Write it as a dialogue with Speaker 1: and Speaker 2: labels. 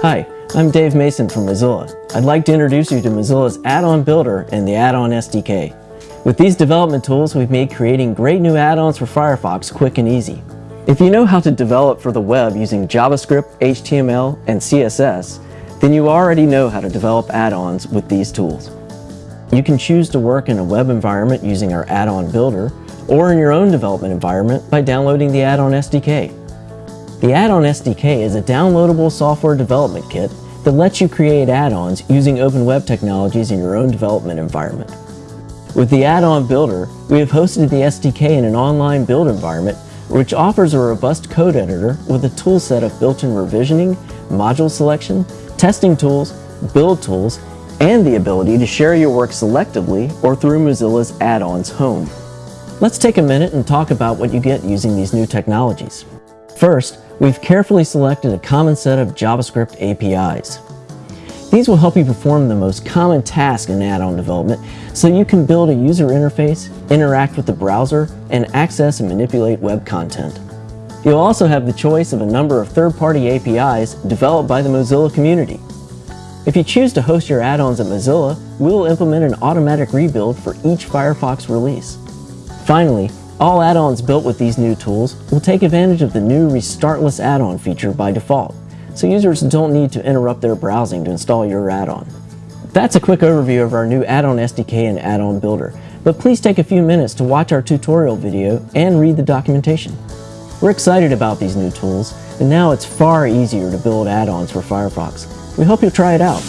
Speaker 1: Hi, I'm Dave Mason from Mozilla. I'd like to introduce you to Mozilla's Add-on Builder and the Add-on SDK. With these development tools, we've made creating great new add-ons for Firefox quick and easy. If you know how to develop for the web using JavaScript, HTML, and CSS, then you already know how to develop add-ons with these tools. You can choose to work in a web environment using our add-on builder, or in your own development environment by downloading the add-on SDK. The add-on SDK is a downloadable software development kit that lets you create add-ons using open web technologies in your own development environment. With the add-on builder, we have hosted the SDK in an online build environment which offers a robust code editor with a toolset of built-in revisioning, module selection, testing tools, build tools, and the ability to share your work selectively or through Mozilla's add-ons home. Let's take a minute and talk about what you get using these new technologies. First, we've carefully selected a common set of JavaScript APIs. These will help you perform the most common tasks in add-on development so you can build a user interface, interact with the browser, and access and manipulate web content. You'll also have the choice of a number of third-party APIs developed by the Mozilla community. If you choose to host your add-ons at Mozilla, we'll implement an automatic rebuild for each Firefox release. Finally, all add-ons built with these new tools will take advantage of the new Restartless add-on feature by default, so users don't need to interrupt their browsing to install your add-on. That's a quick overview of our new add-on SDK and add-on builder, but please take a few minutes to watch our tutorial video and read the documentation. We're excited about these new tools, and now it's far easier to build add-ons for Firefox. We hope you'll try it out.